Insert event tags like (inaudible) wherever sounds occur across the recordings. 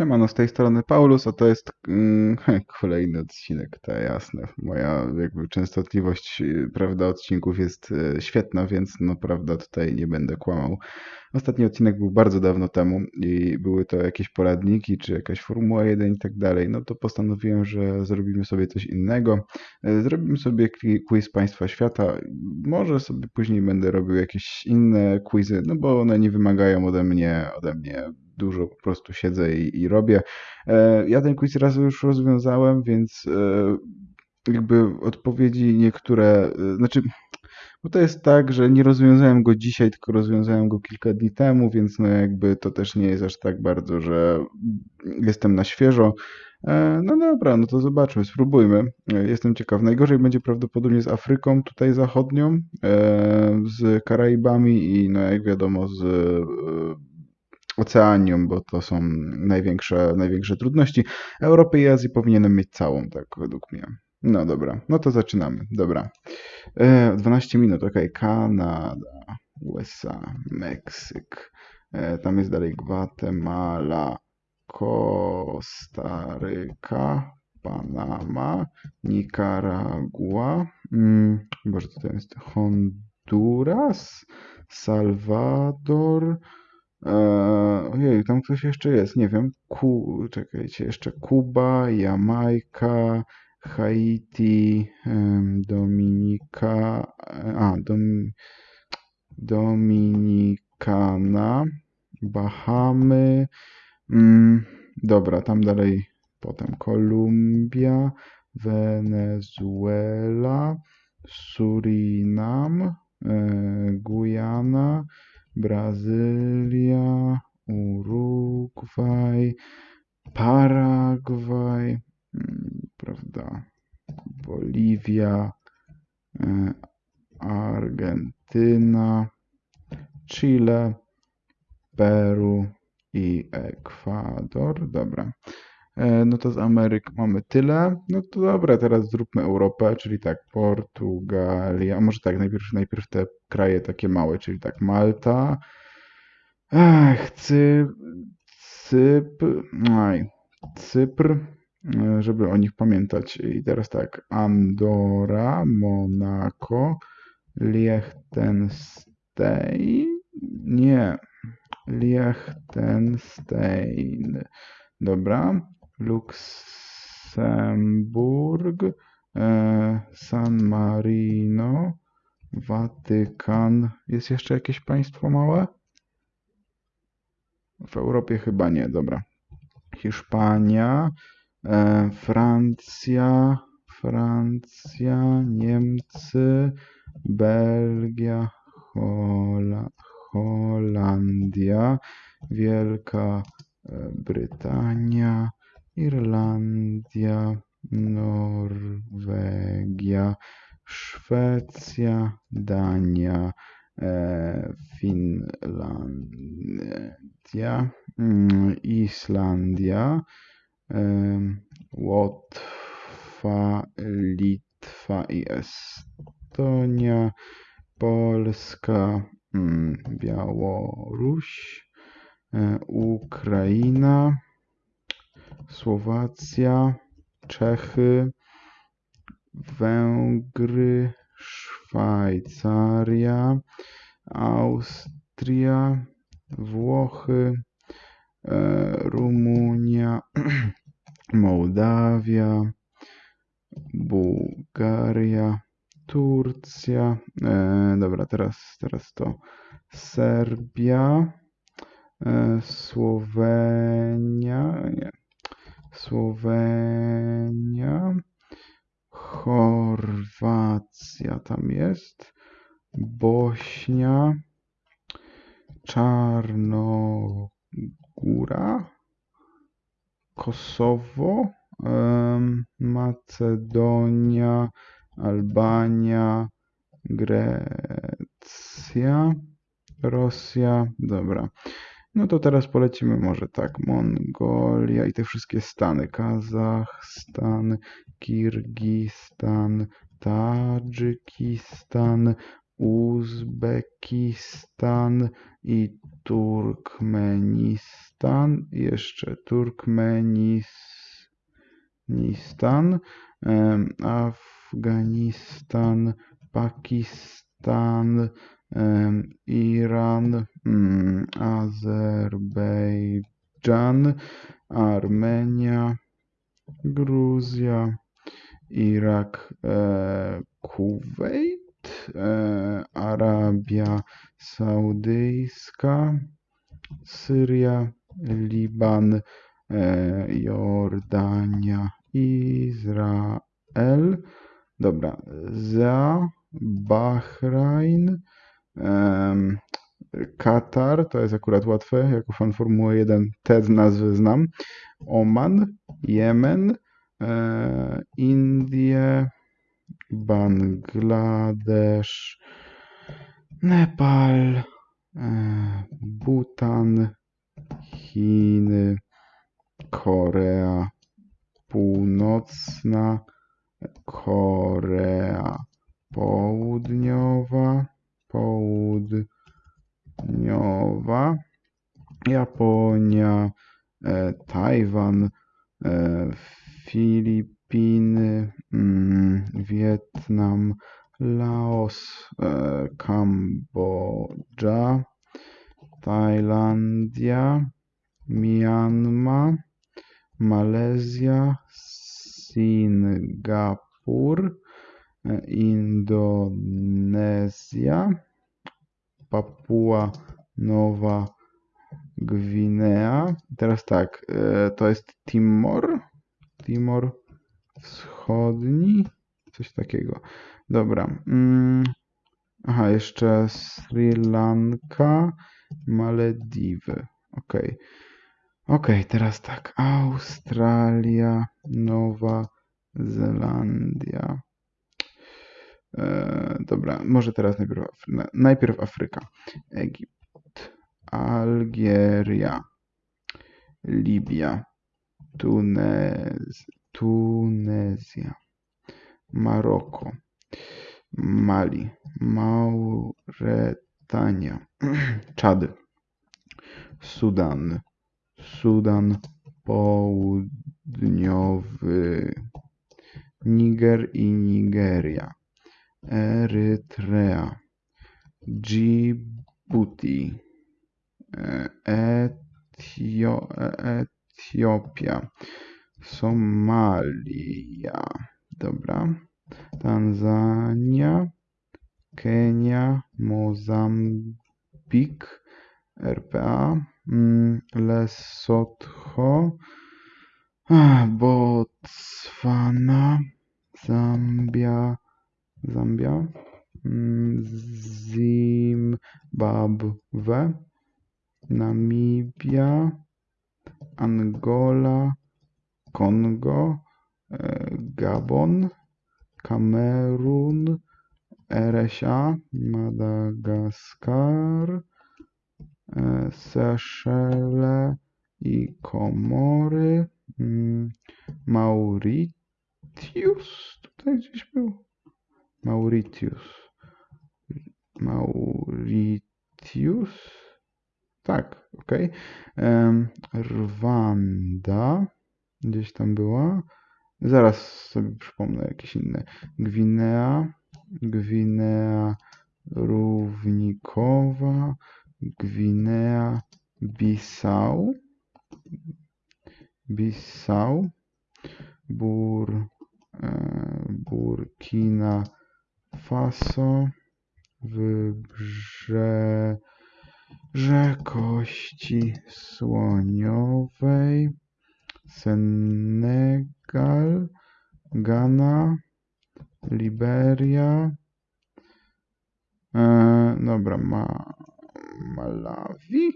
Siemano, z tej strony Paulus, a to jest mm, (laughs) kolejny odcinek, to jasne. Moja jakby częstotliwość, y, prawda, odcinków jest y, świetna, więc no prawda, tutaj nie będę kłamał. Ostatni odcinek był bardzo dawno temu i były to jakieś poradniki, czy jakaś Formuła 1 i tak dalej. No to postanowiłem, że zrobimy sobie coś innego. Y, Zrobimy sobie quiz Państwa Świata. Może sobie później będę robił jakieś inne quizy, no bo one nie wymagają ode mnie, ode mnie dużo, po prostu siedzę i, i robię. E, Ja ten quiz raz już rozwiązałem, więc e, jakby odpowiedzi niektóre, e, znaczy, bo to jest tak, że nie rozwiązałem go dzisiaj, tylko rozwiązałem go kilka dni temu, więc no jakby to też nie jest aż tak bardzo, że jestem na świeżo. No dobra, no to zobaczmy, spróbujmy. Jestem ciekaw. Najgorzej będzie prawdopodobnie z Afryką tutaj zachodnią, z Karaibami i no jak wiadomo z Oceanią, bo to są największe, największe trudności. Europy i Azji powinienem mieć całą, tak według mnie. No dobra, no to zaczynamy. Dobra. E, 12 minut, ok. Kanada, USA, Meksyk. E, tam jest dalej Gwatemala, Kostaryka, Panama, Nikaragua. Mm, Boże, to jest? Honduras, Salwador. E, ojej, tam ktoś jeszcze jest, nie wiem. Ku, czekajcie, jeszcze Kuba, Jamajka, Haiti, Dominika, a, Dom, Dominikana, Bahamy. Mm, dobra, tam dalej potem Kolumbia, Wenezuela, Surinam, e, Gujana, Brazylia, Urugwaj, Paragwaj, mm, prawda, Boliwia, e, Argentyna, Chile, Peru i Ekwador. Dobra. E, No to z Ameryk mamy tyle. No to dobra, teraz zróbmy Europę, czyli tak, Portugalia, a może tak, najpierw, najpierw te kraje takie małe, czyli tak, Malta, Ech, Cy, Cypr, aj, Cypr, e, żeby o nich pamiętać. I teraz tak, Andora, Monako, Liechtenstein, nie, Liechtenstein, dobra, Luksemburg, e, San Marino, Watykan. Jest jeszcze jakieś państwo małe? W Europie chyba nie, dobra. Hiszpania, e, Francja, Francja, Niemcy, Belgia, Hola, Holandia, Wielka e, Brytania, Irlandia, Norwegia, Szwecja, Dania, e, Finlandia, mm, Islandia, em, Łotwa, Litwa i Estonia, Polska, mm, Białoruś, e, Ukraina, Słowacja, Czechy, Węgry, Szwajcaria, Austria, Włochy, e, Rumunia, (clears throat) Mołdawia, Bułgaria, Turcja. E, dobra, teraz, teraz to Serbia, e, Słowenia, nie, Słowenia, Chorwacja tam jest, Bośnia, Czarnogóra, Kosowo, Macedonia, Albania, Grecja, Rosja. Dobra. No to teraz polecimy może tak. Mongolia i te wszystkie stany. Kazachstan, Kirgistan, Tadżykistan, Uzbekistan i Turkmenistan. Jeszcze Turkmenistan, Afganistan, Pakistan, Iran, mm, Azerbejdżan, Armenia, Gruzja, Irak, e, Kuwait, e, Arabia Saudyjska, Syria, Liban, e, Jordania, Izrael. Dobra, za Bahrain, em, Katar, to jest akurat łatwe, jako fan Formuły 1 te nazwy znam. Oman, Jemen, e, Indie, Bangladesz, Nepal, e, Bhutan, Chiny, Korea Północna, Korea Południowa, Południowa, Japonia, e, Tajwan, e, Filipiny, mm, Wietnam, Laos, e, Nowa Gwinea. Teraz tak, e, to jest Timor, Timor Wschodni, coś takiego. Dobra. mm, Aha, jeszcze Sri Lanka, Malediwy. Okej. Okej, teraz tak. Australia, Nowa Zelandia. E, dobra, może teraz najpierw, najpierw Afryka. Egipt, Algieria, Libia, Tunez, Tunezja, Maroko, Mali, Mauretania, (clears throat) Czad, Sudan, Sudan Południowy, Niger i Nigeria, Erytrea, Djibouti, e, Etio, e- Etiopia, Somalia, dobra, Tanzania, Kenia, Mozambik, RPA, mm, Lesotho, Botswana, Zambia, Zambia, mm, Zimbabwe, Namibia, Angola, Kongo, e, Gabon, Kamerun, RSA, Madagaskar, e, Seszele i Komory, mm, Mauritius, tutaj gdzieś był, Mauritius, Mauritius, tak, Em, Rwanda, gdzieś tam była, zaraz sobie przypomnę jakieś inne, Gwinea, Gwinea Równikowa, Gwinea Bissau, Bissau, Bur, e, Burkina Faso, Wybrze, Kości Słoniowej, Senegal, Ghana, Liberia, e, dobra, ma, Malawi,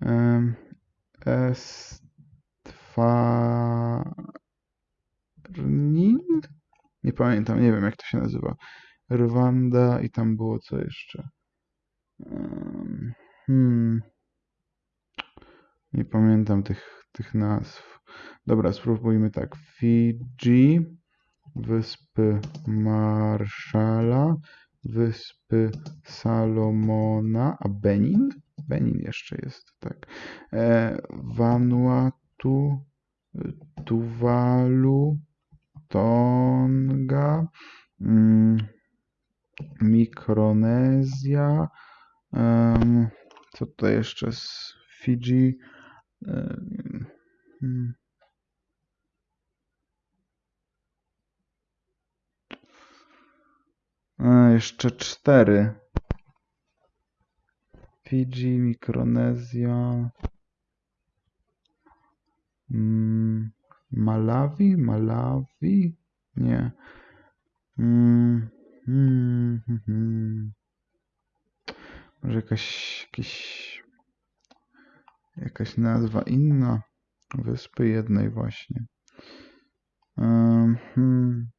em, Estwarnin, nie pamiętam, nie wiem jak to się nazywa, Rwanda i tam było co jeszcze. Hmm. Nie pamiętam tych, tych nazw. Dobra, spróbujmy tak. Fidżi, Wyspy Marszala, Wyspy Salomona, a Benin? Benin jeszcze jest, tak. E, Vanuatu, Tuwalu, Tonga, mm, Mikronezja, co tutaj jeszcze z. A, jeszcze cztery. Fidżi, Mikronezja, mm, Malawi, Malawi? Nie. Mm, mm, hmm, hmm. Może jakaś, jakiś, jakaś nazwa inna wyspy jednej właśnie. Hmm,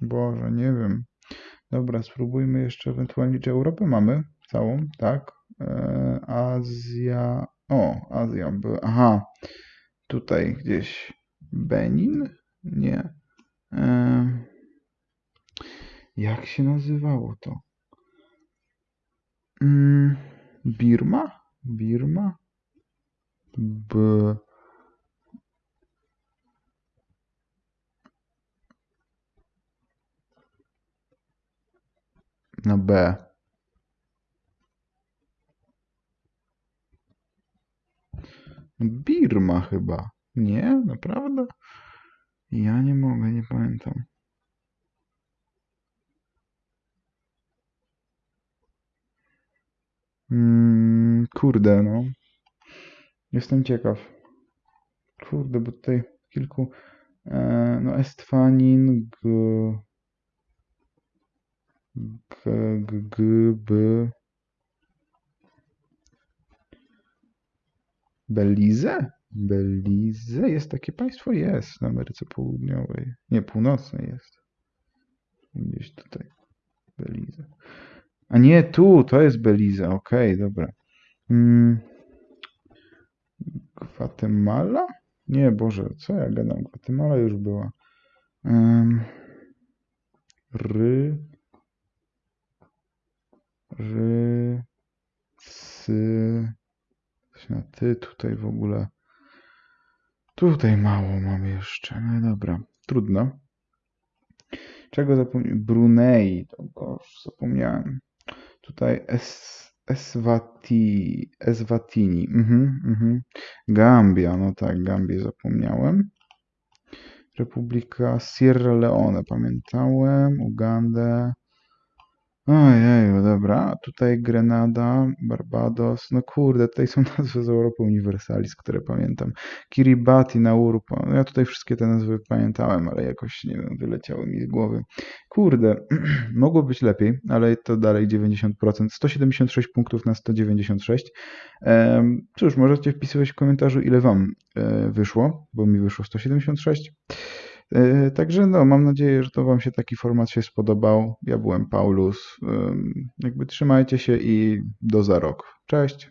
Boże, nie wiem. Dobra, spróbujmy jeszcze ewentualnie, czy Europę mamy całą, tak? E, Azja, o, Azja, aha, tutaj gdzieś Benin? Nie. E, jak się nazywało to? Mm, Birma? Birma? B. Na B. Birma chyba. Nie? Naprawdę? Ja nie mogę, nie pamiętam. Mm, kurde, no. Jestem ciekaw. Kurde, bo tutaj kilku. E, no, Estwanin, G. G, G, G, B. Belize? Belize? Jest takie państwo? Jest w Ameryce Południowej. Nie, północnej jest. Gdzieś tutaj. Belize. A nie, tu, to jest Belize. Okej, dobra. Mm. Gwatemala? Nie, Boże, co ja gadam? Gwatemala już była. Em, ry. Ry. Sy. Coś na ty tutaj w ogóle. Tutaj mało mam jeszcze. No dobra, trudno. Czego zapomniałem? Brunei, to go już zapomniałem. Tutaj es, Eswati, Eswatini. Mhm, mhm. Gambia, no tak, Gambię zapomniałem. Republika Sierra Leone, pamiętałem. Ugandę. Ojeju, dobra. Tutaj Grenada, Barbados. No kurde, tutaj są (laughs) nazwy z Europy Universalis, które pamiętam. Kiribati, Nauru. No ja tutaj wszystkie te nazwy pamiętałem, ale jakoś, nie wiem, wyleciały mi z głowy. Kurde, (clears throat) mogło być lepiej, ale to dalej 90%. 176 punktów na 196. Em, Cóż, możecie wpisywać w komentarzu, ile wam e, wyszło, bo mi wyszło 176. E, Także no, mam nadzieję, że to Wam się taki format się spodobał. Ja byłem Paulus. Jakby trzymajcie się i do za rok. Cześć.